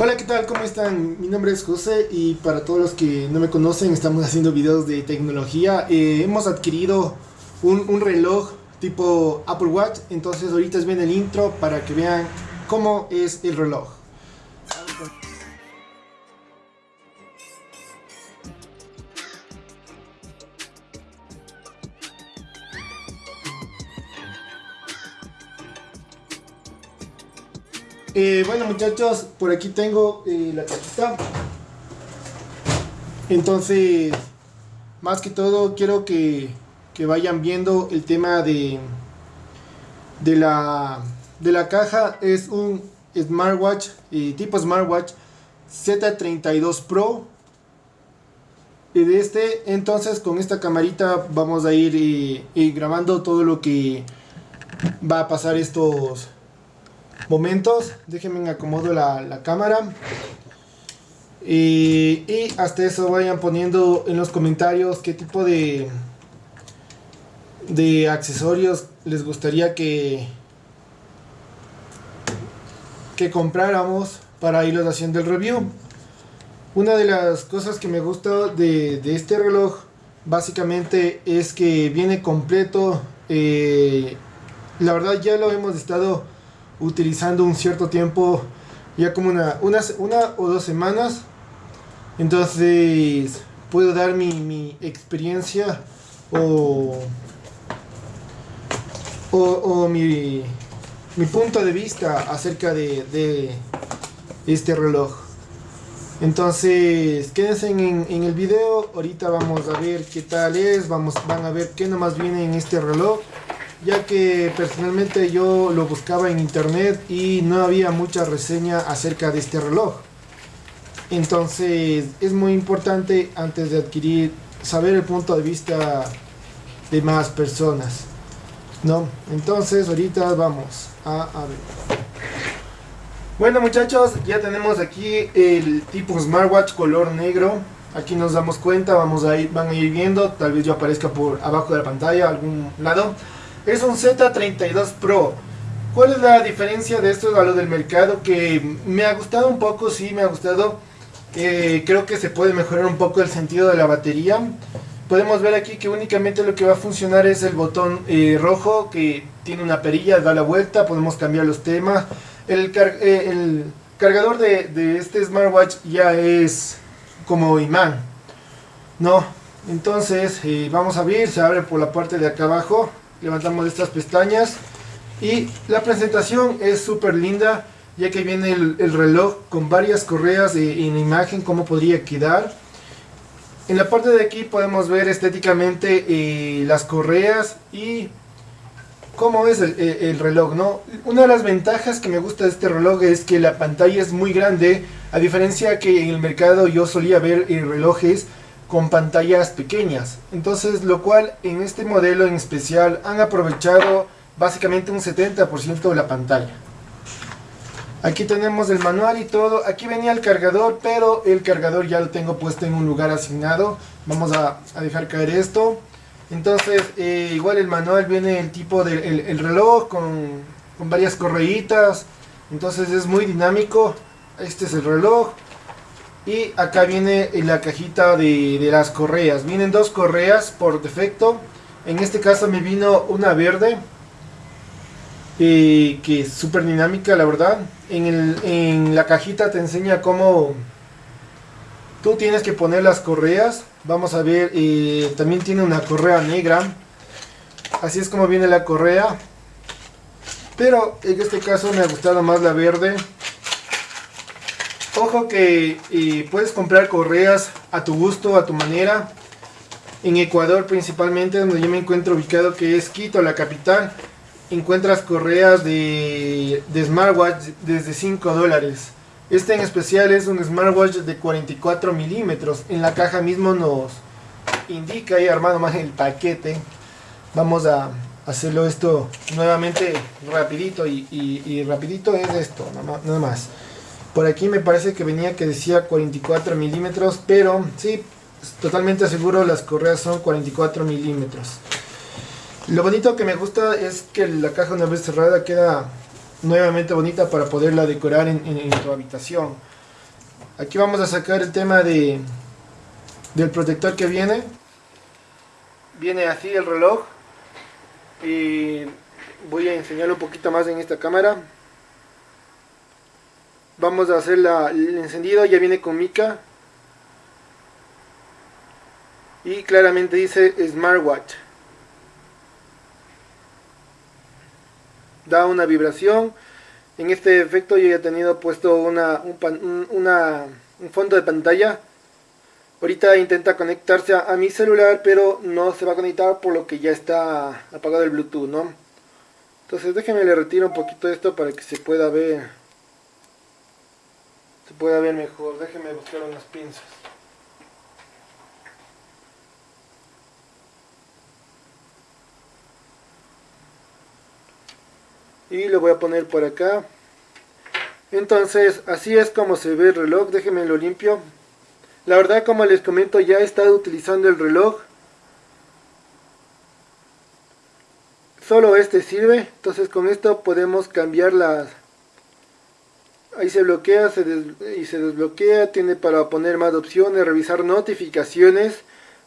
Hola, ¿qué tal? ¿Cómo están? Mi nombre es José y para todos los que no me conocen, estamos haciendo videos de tecnología. Eh, hemos adquirido un, un, reloj tipo Apple Watch, entonces ahorita bien el intro para que vean cómo es el reloj. Eh, bueno muchachos, por aquí tengo eh, la cajita. Entonces, más que todo quiero que, vayan viendo el tema de, de, la, de la caja. Es un smartwatch, eh, tipo smartwatch Z32 Pro. Y de este, entonces con esta camarita vamos a ir grabando todo lo que va a pasar estos momentos. Déjenme acomodo la, la cámara. Y, y, hasta eso vayan poniendo en los comentarios qué tipo de, de accesorios les gustaría que, que compráramos para irlos haciendo el review. Una de las cosas que me gusta de, de este reloj básicamente es que viene completo. Eh, la verdad ya lo hemos estado utilizando un cierto tiempo, ya como una, una, una o dos semanas. Entonces puedo dar mi, mi experiencia o, o, o mi, mi, punto de vista acerca de, de este reloj. Entonces, quédense en, en, el video, ahorita vamos a ver qué tal es, vamos, van a ver qué nomás viene en este reloj ya que personalmente yo lo buscaba en internet y no había mucha reseña acerca de este reloj. Entonces es muy importante antes de adquirir saber el punto de vista de más personas. ¿No? Entonces ahorita vamos a, a ver. Bueno muchachos, ya tenemos aquí el tipo smartwatch color negro. Aquí nos damos cuenta, vamos a ir, van a ir viendo, tal vez yo aparezca por abajo de la pantalla, algún lado es un Z32 Pro. ¿Cuál es la diferencia de esto a lo del mercado? Que me ha gustado un poco, sí, me ha gustado. Eh, creo que se puede mejorar un poco el sentido de la batería. Podemos ver aquí que únicamente lo que va a funcionar es el botón eh, rojo que tiene una perilla, da la vuelta, podemos cambiar los temas. El, eh, cargador de, este smartwatch ya es como imán. No, entonces vamos a ver, se abre por la parte de acá abajo levantamos estas pestañas y la presentación es súper linda ya que viene el, reloj con varias correas en imagen cómo podría quedar. En la parte de aquí podemos ver estéticamente eh, las correas y cómo es el, reloj no una de las ventajas que me gusta de este reloj es que la pantalla es muy grande a diferencia que en el mercado yo solía ver eh, relojes con pantallas pequeñas. Entonces, lo cual en este modelo en especial han aprovechado básicamente un 70% de la pantalla. Aquí tenemos el manual y todo. Aquí venía el cargador, pero el cargador ya lo tengo puesto en un lugar asignado. Vamos a, dejar caer esto. Entonces, eh, igual el manual viene el tipo del el reloj con, con varias correitas. Entonces es muy dinámico. Este es el reloj. Y acá viene la cajita de, las correas. Vienen dos correas por defecto. En este caso me vino una verde. Eh, que es súper dinámica la verdad. En, la cajita te enseña cómo tú tienes que poner las correas. Vamos a ver, eh, también tiene una correa negra. Así es como viene la correa. Pero en este caso me ha gustado más la verde. Ojo que puedes comprar correas a tu gusto, a tu manera. En Ecuador principalmente, donde yo me encuentro ubicado, que es Quito, la capital, encuentras correas de, smartwatch desde 5 dólares. Este en especial es un smartwatch de 44 milímetros. En la caja mismo nos indica ahí armado más el paquete. Vamos a hacerlo esto nuevamente rapidito y, rapidito es esto, nada más. Por aquí me parece que venía que decía 44 milímetros, pero sí, totalmente seguro las correas son 44 milímetros. Lo bonito que me gusta es que la caja una vez cerrada queda nuevamente bonita para poderla decorar en, tu habitación. aquí vamos a sacar el tema de del protector que viene viene así el reloj y voy a enseñarlo un poquito más en esta cámara vamos a hacer el encendido ya viene con mica. Y claramente dice smartwatch. Da una vibración. En este efecto yo ya he tenido puesto una, un, fondo de pantalla. Ahorita intenta conectarse a, mi celular pero no se va a conectar por lo que ya está apagado el bluetooth no entonces déjenme le retiro un poquito esto para que se pueda ver se pueda ver mejor. Déjenme buscar unas pinzas. Y lo voy a poner por acá. Entonces así es como se ve el reloj. Déjenme lo limpio. La verdad como les comento ya he estado utilizando el reloj. Solo este sirve. Entonces con esto podemos cambiar las ahí se bloquea y se desbloquea tiene para poner más opciones revisar notificaciones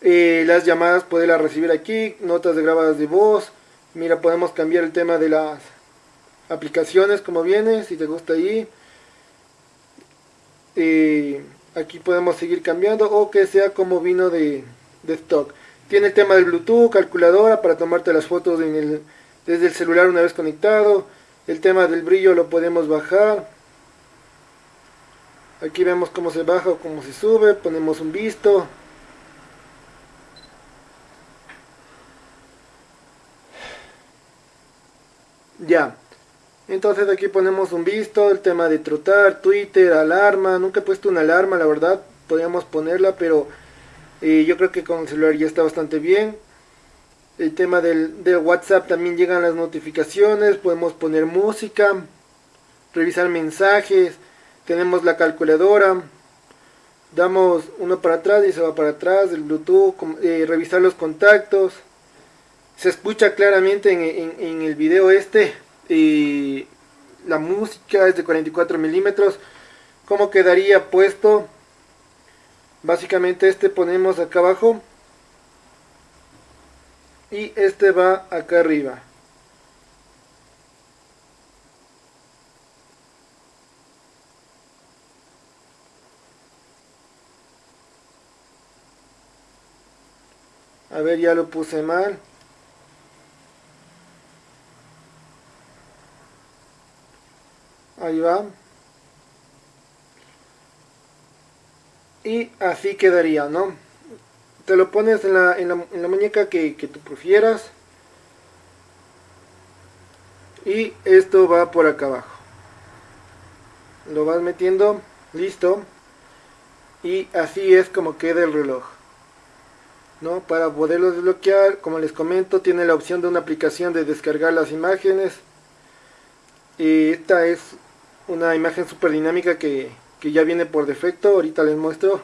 eh, las llamadas poderlas recibir aquí notas de grabadas de voz mira podemos cambiar el tema de las aplicaciones como viene, si te gusta ahí. aquí podemos seguir cambiando o que sea como vino de, de, stock. Tiene el tema del Bluetooth, calculadora para tomarte las fotos desde el celular una vez conectado. El tema del brillo lo podemos bajar. Aquí vemos cómo se baja o cómo se sube. Ponemos un visto. Ya. Entonces aquí ponemos un visto, el tema de trotar, Twitter, alarma. Nunca he puesto una alarma, la verdad. Podríamos ponerla, pero eh, yo creo que con el celular ya está bastante bien. El tema del, de WhatsApp también llegan las notificaciones. Podemos poner música, revisar mensajes. Tenemos la calculadora. Damos uno para atrás y se va para atrás. El Bluetooth, eh, revisar los contactos. Se escucha claramente en, en el video este y la música es de 44 milímetros ¿cómo quedaría puesto? básicamente este ponemos acá abajo y este va acá arriba a ver ya lo puse mal. Ahí va. Y así quedaría no te lo pones en la, muñeca que, que tú prefieras. Y esto va por acá abajo. Lo vas metiendo listo. Y así es como queda el reloj ¿no? para poderlo desbloquear como les comento tiene la opción de una aplicación de descargar las imágenes y esta es una imagen super dinámica que, ya viene por defecto, ahorita les muestro.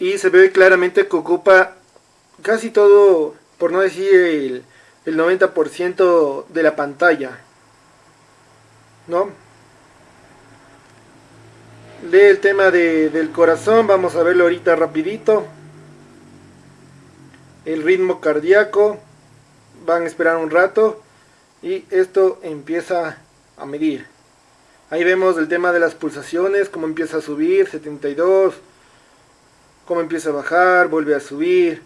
Y se ve claramente que ocupa casi todo, por no decir el, el 90% de la pantalla. ¿No? Lee el tema del corazón, vamos a verlo ahorita rapidito. El ritmo cardíaco, van a esperar un rato y esto empieza a medir ahí vemos el tema de las pulsaciones cómo empieza a subir 72 cómo empieza a bajar vuelve a subir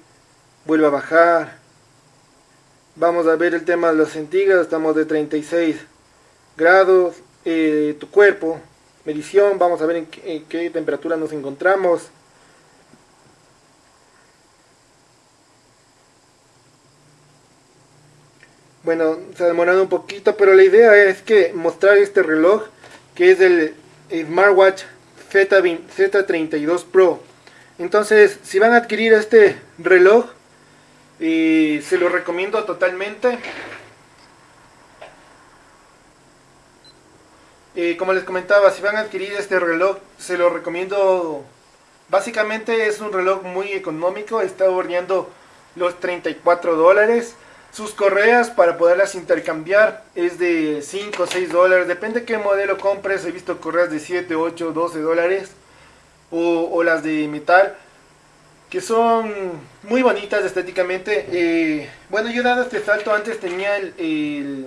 vuelve a bajar vamos a ver el tema de los centígrados estamos de 36 grados eh, tu cuerpo medición vamos a ver en qué temperatura nos encontramos Bueno, se ha demorado un poquito, pero la idea es que mostrar este reloj, que es el Smartwatch Z, Z32 Pro. Entonces, si van a adquirir este reloj, se lo recomiendo totalmente. Y como les comentaba, si van a adquirir este reloj, se lo recomiendo. Básicamente es un reloj muy económico, está bordeando los 34 dólares sus correas para poderlas intercambiar es de 5 o 6 dólares, depende qué modelo compres, he visto correas de 7, 8, 12 dólares o, las de metal que son muy bonitas estéticamente. Eh, bueno, yo dado este salto antes tenía el,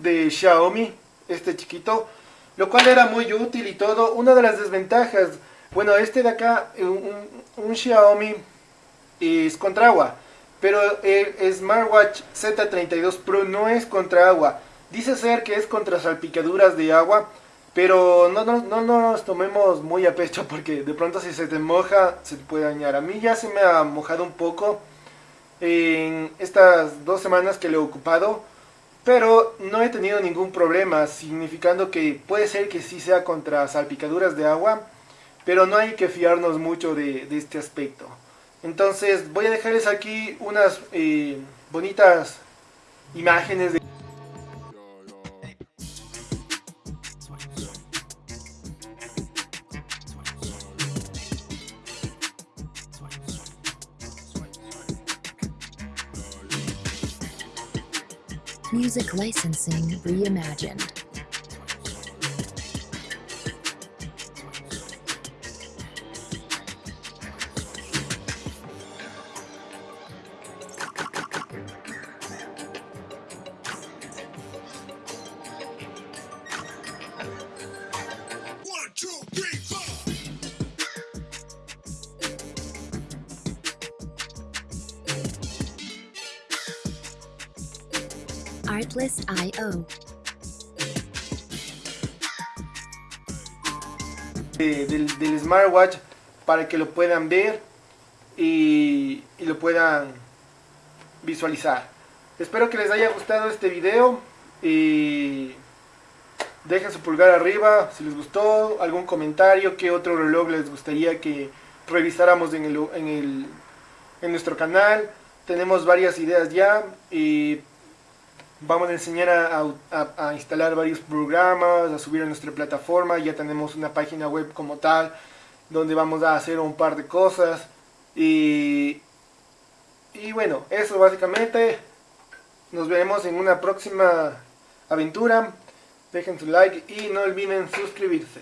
de Xiaomi, este chiquito, lo cual era muy útil y todo. Una de las desventajas, bueno, este de acá, un, un Xiaomi es contra agua. Pero el Smartwatch Z32 Pro no es contra agua. Dice ser que es contra salpicaduras de agua. Pero no, no, no, nos tomemos muy a pecho porque de pronto si se te moja se te puede dañar. A mí ya se me ha mojado un poco en estas dos semanas que lo he ocupado. Pero no he tenido ningún problema, significando que puede ser que sí sea contra salpicaduras de agua. Pero no hay que fiarnos mucho de, de este aspecto. Entonces voy a dejarles aquí unas eh, bonitas imágenes de... Music licensing reimagined. Del, smartwatch para que lo puedan ver y, lo puedan visualizar. Espero que les haya gustado este video y dejen su pulgar arriba si les gustó, algún comentario, qué otro reloj les gustaría que revisáramos en, el, en, nuestro canal. Tenemos varias ideas ya Vamos a enseñar a, instalar varios programas, a subir a nuestra plataforma. Ya tenemos una página web como tal, donde vamos a hacer un par de cosas. Y, y bueno, eso básicamente. Nos veremos en una próxima aventura. Dejen su like y no olviden suscribirse.